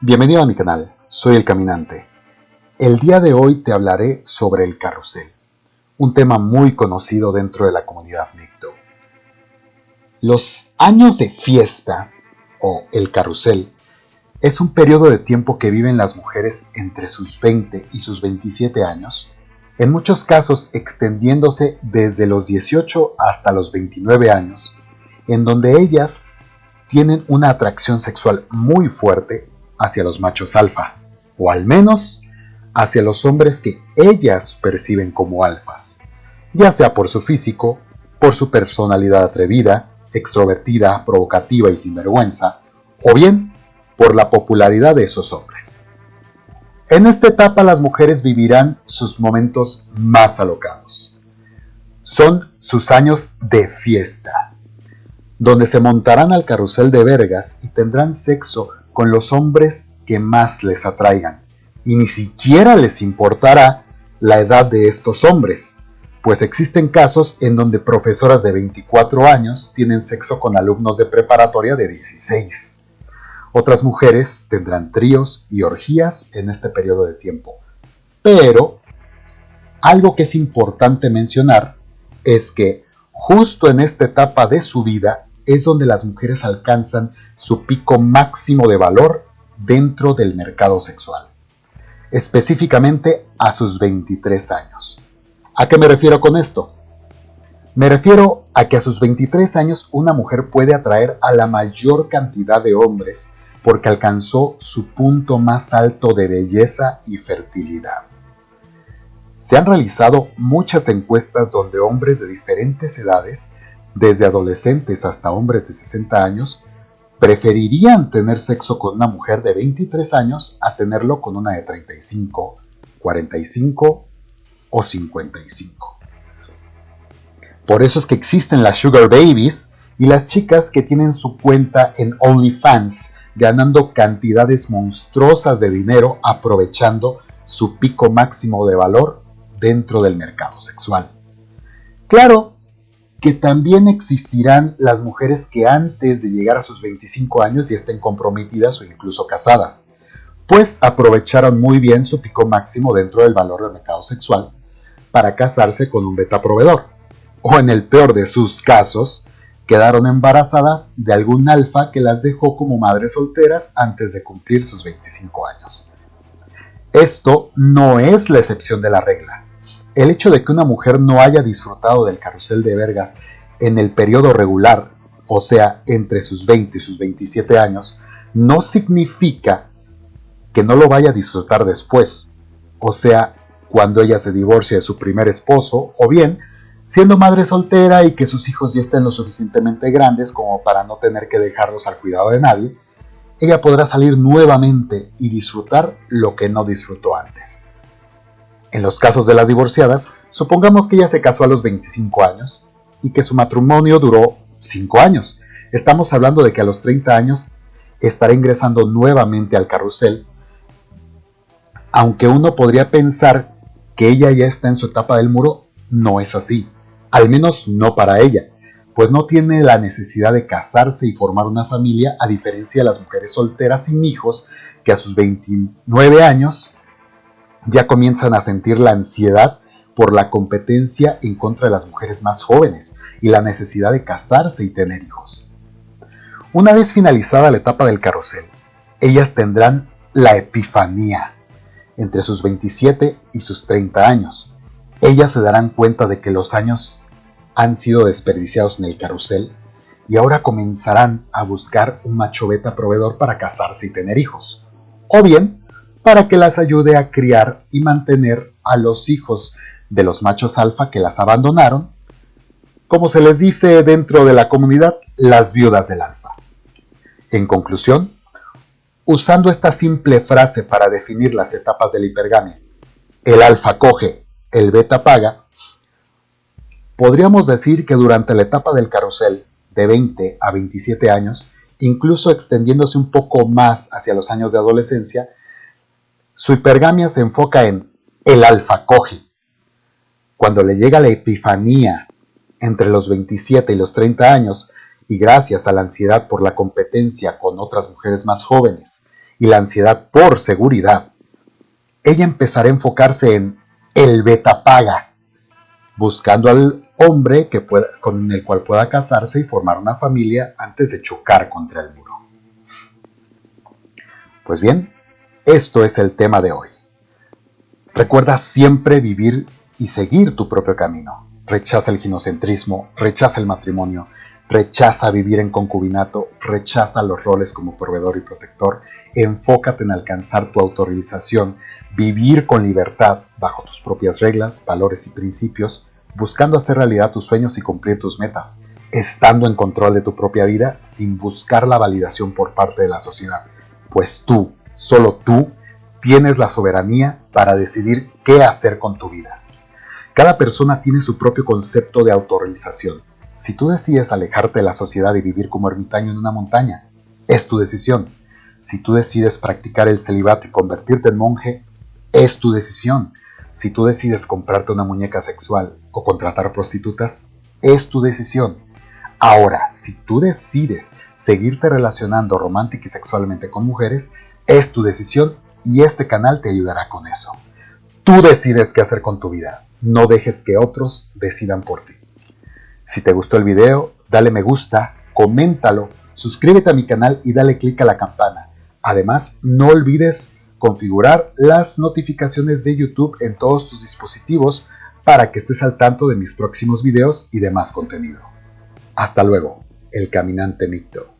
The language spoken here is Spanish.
Bienvenido a mi canal, soy El Caminante. El día de hoy te hablaré sobre el carrusel, un tema muy conocido dentro de la comunidad Micto. Los años de fiesta, o el carrusel, es un periodo de tiempo que viven las mujeres entre sus 20 y sus 27 años, en muchos casos extendiéndose desde los 18 hasta los 29 años, en donde ellas tienen una atracción sexual muy fuerte hacia los machos alfa, o al menos hacia los hombres que ellas perciben como alfas, ya sea por su físico, por su personalidad atrevida, extrovertida, provocativa y sinvergüenza, o bien por la popularidad de esos hombres. En esta etapa las mujeres vivirán sus momentos más alocados. Son sus años de fiesta, donde se montarán al carrusel de vergas y tendrán sexo con los hombres que más les atraigan, y ni siquiera les importará la edad de estos hombres, pues existen casos en donde profesoras de 24 años tienen sexo con alumnos de preparatoria de 16. Otras mujeres tendrán tríos y orgías en este periodo de tiempo. Pero algo que es importante mencionar es que justo en esta etapa de su vida es donde las mujeres alcanzan su pico máximo de valor dentro del mercado sexual, específicamente a sus 23 años. ¿A qué me refiero con esto? Me refiero a que a sus 23 años una mujer puede atraer a la mayor cantidad de hombres porque alcanzó su punto más alto de belleza y fertilidad. Se han realizado muchas encuestas donde hombres de diferentes edades desde adolescentes hasta hombres de 60 años, preferirían tener sexo con una mujer de 23 años a tenerlo con una de 35, 45 o 55. Por eso es que existen las sugar babies y las chicas que tienen su cuenta en OnlyFans ganando cantidades monstruosas de dinero aprovechando su pico máximo de valor dentro del mercado sexual. Claro, que también existirán las mujeres que antes de llegar a sus 25 años ya estén comprometidas o incluso casadas, pues aprovecharon muy bien su pico máximo dentro del valor del mercado sexual para casarse con un beta proveedor, o en el peor de sus casos, quedaron embarazadas de algún alfa que las dejó como madres solteras antes de cumplir sus 25 años. Esto no es la excepción de la regla el hecho de que una mujer no haya disfrutado del carrusel de vergas en el periodo regular, o sea, entre sus 20 y sus 27 años, no significa que no lo vaya a disfrutar después, o sea, cuando ella se divorcie de su primer esposo, o bien siendo madre soltera y que sus hijos ya estén lo suficientemente grandes como para no tener que dejarlos al cuidado de nadie, ella podrá salir nuevamente y disfrutar lo que no disfrutó antes. En los casos de las divorciadas, supongamos que ella se casó a los 25 años y que su matrimonio duró 5 años. Estamos hablando de que a los 30 años estará ingresando nuevamente al carrusel, aunque uno podría pensar que ella ya está en su etapa del muro, no es así, al menos no para ella, pues no tiene la necesidad de casarse y formar una familia a diferencia de las mujeres solteras sin hijos que a sus 29 años ya comienzan a sentir la ansiedad por la competencia en contra de las mujeres más jóvenes y la necesidad de casarse y tener hijos. Una vez finalizada la etapa del carrusel, ellas tendrán la epifanía entre sus 27 y sus 30 años. Ellas se darán cuenta de que los años han sido desperdiciados en el carrusel y ahora comenzarán a buscar un macho beta proveedor para casarse y tener hijos. O bien para que las ayude a criar y mantener a los hijos de los machos alfa que las abandonaron, como se les dice dentro de la comunidad, las viudas del alfa. En conclusión, usando esta simple frase para definir las etapas de la hipergamia, el alfa coge, el beta paga, podríamos decir que durante la etapa del carrusel, de 20 a 27 años, incluso extendiéndose un poco más hacia los años de adolescencia, su hipergamia se enfoca en el alfa coge. Cuando le llega la epifanía entre los 27 y los 30 años, y gracias a la ansiedad por la competencia con otras mujeres más jóvenes y la ansiedad por seguridad, ella empezará a enfocarse en el beta paga, buscando al hombre que pueda, con el cual pueda casarse y formar una familia antes de chocar contra el muro. Pues bien, esto es el tema de hoy. Recuerda siempre vivir y seguir tu propio camino. Rechaza el ginocentrismo, rechaza el matrimonio, rechaza vivir en concubinato, rechaza los roles como proveedor y protector, enfócate en alcanzar tu autorización, vivir con libertad bajo tus propias reglas, valores y principios, buscando hacer realidad tus sueños y cumplir tus metas, estando en control de tu propia vida sin buscar la validación por parte de la sociedad, pues tú, solo tú, tienes la soberanía para decidir qué hacer con tu vida. Cada persona tiene su propio concepto de autorrealización. Si tú decides alejarte de la sociedad y vivir como ermitaño en una montaña, es tu decisión. Si tú decides practicar el celibato y convertirte en monje, es tu decisión. Si tú decides comprarte una muñeca sexual o contratar prostitutas, es tu decisión. Ahora, si tú decides seguirte relacionando romántica y sexualmente con mujeres, es tu decisión y este canal te ayudará con eso. Tú decides qué hacer con tu vida, no dejes que otros decidan por ti. Si te gustó el video, dale me gusta, coméntalo, suscríbete a mi canal y dale click a la campana. Además, no olvides configurar las notificaciones de YouTube en todos tus dispositivos para que estés al tanto de mis próximos videos y demás contenido. Hasta luego, el caminante micto.